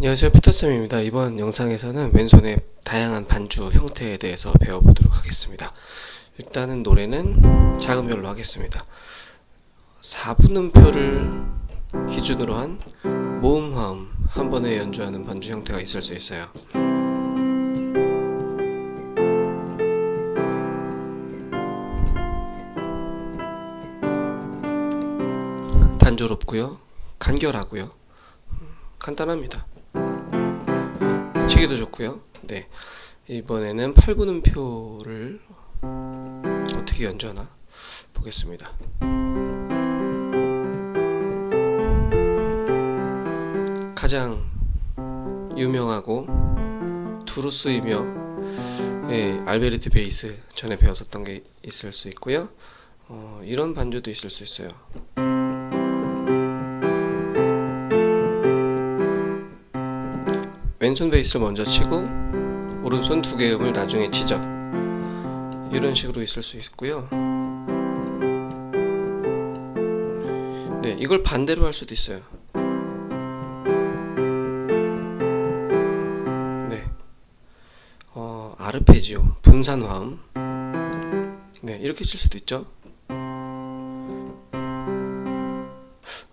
안녕하세요. 피터쌤입니다. 이번 영상에서는 왼손의 다양한 반주 형태에 대해서 배워보도록 하겠습니다. 일단은 노래는 작은 별로 하겠습니다. 4분음표를 기준으로 한 모음 화음 한 번에 연주하는 반주 형태가 있을 수 있어요. 단조롭고요. 간결하고요. 간단합니다 치기도 좋고요. 네. 이번에는 8분음표를 어떻게 연주하나 보겠습니다. 가장 유명하고 두루스이며 예, 알베르트 베이스 전에 배웠었던 게 있을 수 있고요. 어, 이런 반주도 있을 수 있어요 왼손 베이스를 먼저 치고 오른손 두 개의 음을 나중에 치죠. 이런 식으로 있을 수 있고요. 네 이걸 반대로 할 수도 있어요. 네. 어, 아르페지오 분산 화음. 네 이렇게 칠 수도 있죠.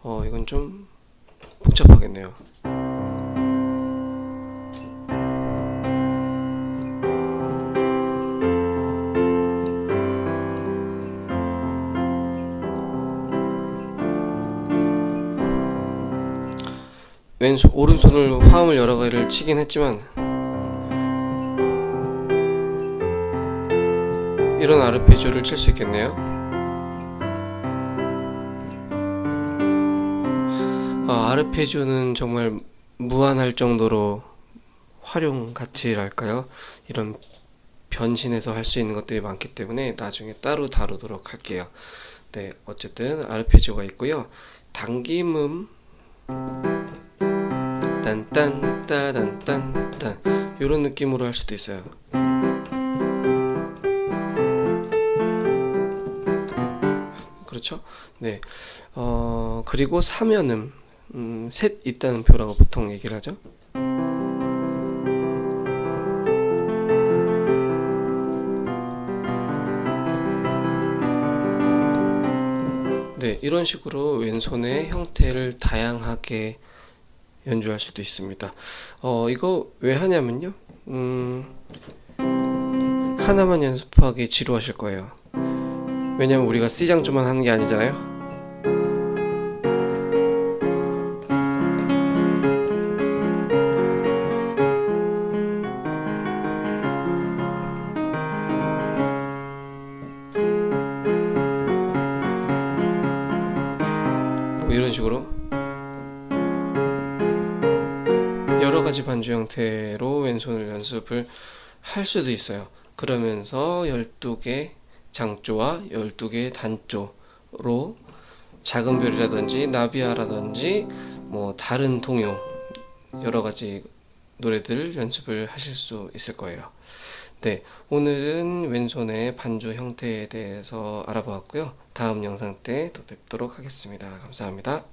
어 이건 좀 복잡하겠네요 왼손 오른손을 화음을 여러 개를 치긴 했지만 이런 아르페지오를 칠 수 있겠네요. 아, 아르페지오는 정말 무한할 정도로 활용 가치랄까요? 이런 변신해서 할 수 있는 것들이 많기 때문에 나중에 따로 다루도록 할게요. 네, 어쨌든 아르페지오가 있고요. 당김음 딴딴 따단 딴 딴 이런 느낌으로 할 수도 있어요. 그렇죠? 네. 어, 그리고 사면음 음, 셋 있다는 표라고 보통 얘기를 하죠. 네, 이런 식으로 왼손의 형태를 다양하게 연주할 수도 있습니다. 어, 이거 왜 하냐면요. 음, 하나만 연습하기 지루하실 거예요. 왜냐면 우리가 C장조만 하는 게 아니잖아요. 뭐 이런 식으로 여러 가지 반주 형태로 왼손을 연습을 할 수도 있어요. 그러면서 12개 장조와 12개 단조로 작은 별이라든지 나비아라든지 뭐 다른 동요 여러 가지 노래들 연습을 하실 수 있을 거예요. 네, 오늘은 왼손의 반주 형태에 대해서 알아보았고요. 다음 영상 때 또 뵙도록 하겠습니다. 감사합니다.